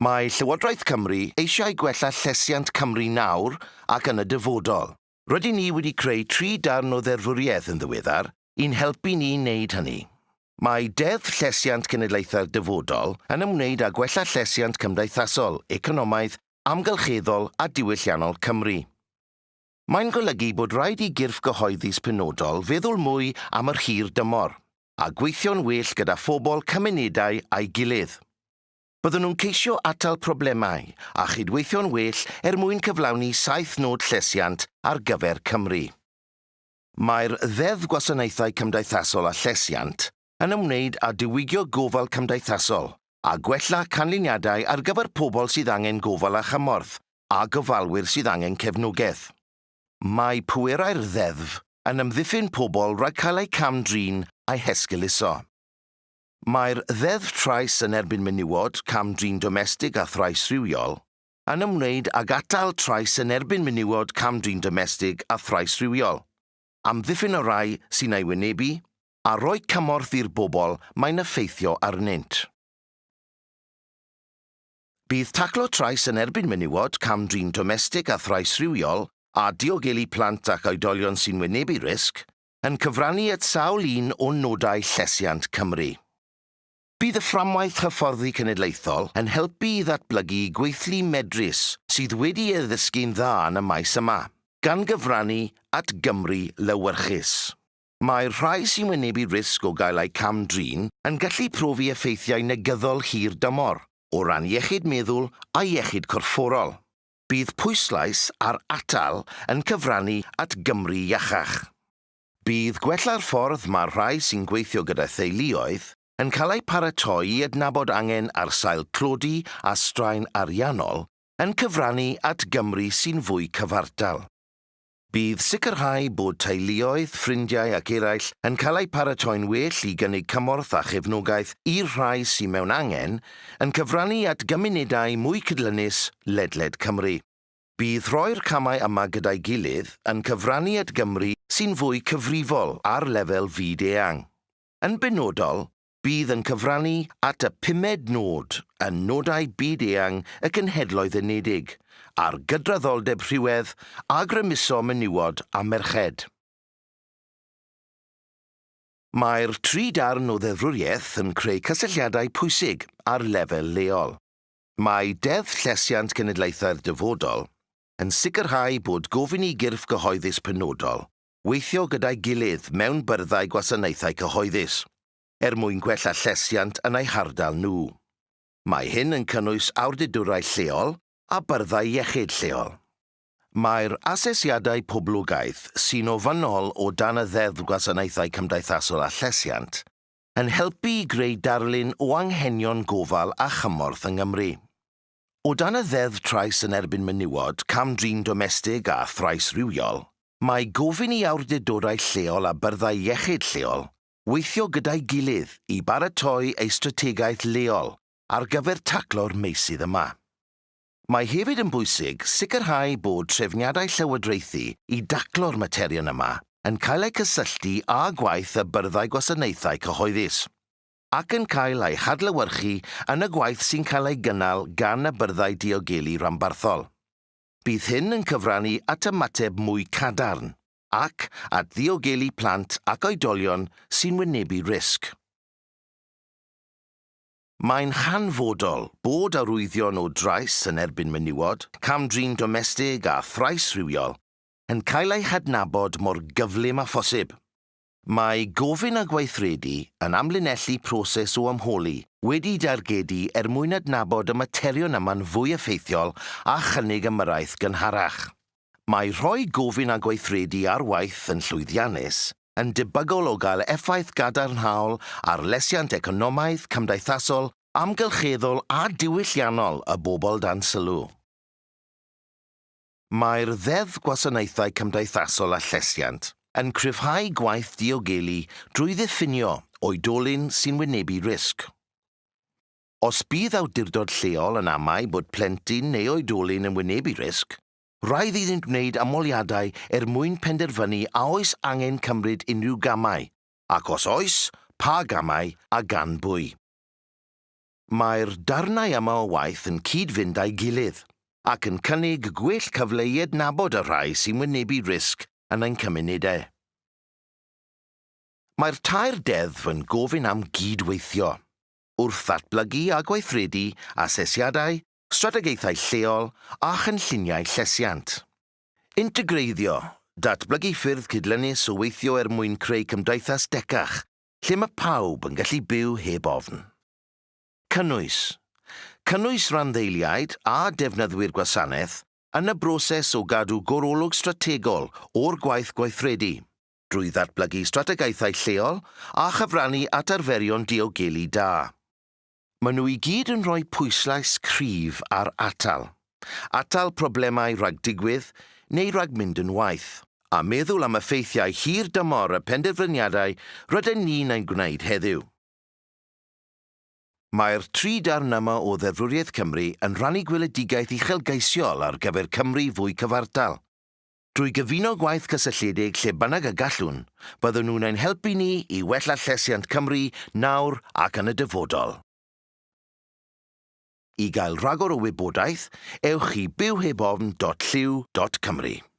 Mae Llywodraeth Cymru eisiau gwella llesiant Cymru nawr ac yn y dyfodol. Rydyn ni wedi creu tri darn o dderfwriaeth yn ddiweddar i'n helpu ni wneud hynny. Mae Deddf Llesiant Cenedlaethau'r Dyfodol yn ymwneud â gwella llesiant cymdeithasol, economaidd, amgylcheddol a diwylliannol Cymru. Mae'n golygu bod rhaid i gyrff gyhoeddus penodol feddwl mwy am yr hir dymor a gweithio'n well gyda phobl cymunedau a'i gilydd. Byddwn nhw'n ceisio atal problemau a chydweithio'n well er mwyn cyflawni saith nod llesiant ar gyfer Cymru. Mae'r ddeddf gwasanaethau cymdeithasol a llesiant yn ymwneud â diwygio gofal cymdeithasol a gwella canlyniadau ar gyfer pobl sydd angen gofal a chymorth a gofalwyr sydd angen cefnogaeth. Mae pwerau'r ddeddf yn ymddiffyn pobl rhaid cael eu camdrin a'u hesgyluso. Mae'r ddeddf trais yn erbyn menywod, camdrin domestig a thrais rhywiol yn ymwneud ag atal trais yn erbyn menywod, camdrin domestig a thrais rhywiol. Amddiffyn o rai sy'n ei wynebu a roi cymorth i'r bobl mae'n effeithio arnynt. Bydd taclo trais yn erbyn menywod, camdrin domestig a thrais rhywiol a diogelu plant ac oedolion sy'n wynebu risg yn cyfrannu at sawl un o nodau Llesiant Cymru. Bydd y fframwaith hyfforddi cenedlaethol yn helpu i ddatblygu gweithlu medrus sydd wedi ei ddysgu'n dda yn y maes yma, gan gyfrannu at Gymru lywyrchus. Mae'r rhai sy'n wynebu risg o gael eu cam drin yn gallu profi effeithiau negyddol hir dymor o ran iechyd meddwl a iechyd corfforol. Bydd pwyslais ar atal yn cyfrannu at Gymru iachach. Bydd gwella'r ffordd mae rhai sy'n gweithio gyda theuluoedd yn cael eu paratoi i adnabod angen ar sail clodi a straen ariannol yn cyfrannu at Gymru sy'n fwy cyfartal. Bydd sicrhau bod teuluoedd, ffrindiau ac eraill yn cael eu paratoi'n well i gynnig cymorth a chefnogaeth i'r rhai sy'n mewn angen yn cyfrannu at gymunedau mwy cydlynus ledled Cymru. Bydd rhoi'r camau yma gyda'i gilydd yn cyfrannu at Gymru sy'n fwy cyfrifol ar lefel fyd eang. Yn benodol, bydd yn cyfrannu at y pumed nod yn nodau byd eang y gynhedloedd unedig a'r gydraddoldeb rhywedd a grymuso menywod a merched. Mae'r tri darn o ddefrwriaeth yn creu cysylltiadau pwysig ar lefel leol. Mae Deddf Llesiant Cenedlaethau'r Dyfodol yn sicrhau bod gofyn i gyrff gyhoeddus penodol weithio gyda'i gilydd mewn byrddau gwasanaethau cyhoeddus er mwyn gwella llesiant yn eu hardal nhw. Mae hyn yn cynnwys awdurdurau lleol a byrddau iechyd lleol. Mae'r asesiadau poblogaidd sy'n ofynol o dan y ddeddf gwasanaethau cymdeithasol a llesiant yn helpu i greu darlun o anghenion gofal a chymorth yng Nghymru. O dan y ddeddf trais yn erbyn menywod, camdrin domestig a thrais rywiol, mae gofyn i awdurdodau lleol a byrddau iechyd lleol weithio gyda'i gilydd i baratoi ei strategaeth leol ar gyfer taclo'r meysydd yma. Mae hefyd yn bwysig sicrhau bod trefniadau llywodraethu i daclo'r materion yma yn cael eu cysylltu â gwaith y byrddau gwasanaethau cyhoeddus ac yn cael eu hadlywyrchu yn y gwaith sy'n cael ei gynnal gan y byrddau diogelu rhanbarthol. Bydd hyn yn cyfrannu at ymateb mwy cadarn ac at ddiogelu plant ac oedolion sy'n wynebu risg. Mae'n hanfodol bod arwyddion o drais yn erbyn menywod, camdrin domestig a thrais rhywiol yn cael eu hadnabod mor gyflym a phosib. Mae gofyn a gweithredu yn amlinellu proses o ymholi wedi dargedu er mwyn adnabod y materion yma'n fwy effeithiol a chynnig ymyraeth gynharach. Mae rhoi gofyn a gweithredu ar waith yn llwyddiannus yn debygol o gael effaith gadarnhaol ar lesiant economaidd, cymdeithasol, amgylcheddol a diwylliannol y bobl dan sylw. Mae'r ddeddf gwasanaethau cymdeithasol a llesiant yn cryfhau gwaith diogelu drwy ddiffinio oedolyn sy'n wynebu risg. Os bydd awdurdod lleol yn amau bod plentyn neu oedolyn yn wynebu risg, Rhaid iddynt wneud amoliadau er mwyn penderfynu a oes angen cymryd unrhyw gamau, ac os oes, pa gamau a gan bwy. Mae'r darnau yma o waith yn cyd-fynd â'i gilydd ac yn cynnig gwell cyfle i adnabod y rhai sy'n wynebu risg yn ein cymunedau. E. Mae'r tair deddf yn gofyn am gydweithio, wrth ddatblygu a gweithredu asesiadau, strategaethau lleol a chynlluniau llesiant. Integreiddio, datblygu ffyrdd cydlynus o weithio er mwyn creu cymdeithas decach, lle mae pawb yn gallu byw heb ofn. Cynnwys. Cynnwys randdeiliaid a defnyddwyr gwasanaeth yn y broses o gadw gorolwg strategol o'r gwaith gweithredu drwy ddatblygu strategaethau lleol a chyfrannu at arferion diogelu da. Maen nhw i gyd yn rhoi pwyslais cryf ar atal. Atal problemau rhag digwydd neu rhag mynd yn waith. A meddwl am effeithiau hir dymor y penderfyniadau rydyn ni'n ein gwneud heddiw. Mae'r tri darn yma o Ddefrwriaeth Cymru yn rannu gweledigaeth uchelgeisiol ar gyfer Cymru fwy cyfartal. Drwy gyfuno gwaith cysylltiedig lle bynnag y gallwn, byddwn nhw'n ein helpu ni i wella llesiant Cymru nawr ac yn y dyfodol. I gael rhagor o wybodaeth, ewch i bywhebofn.lliw.cymru.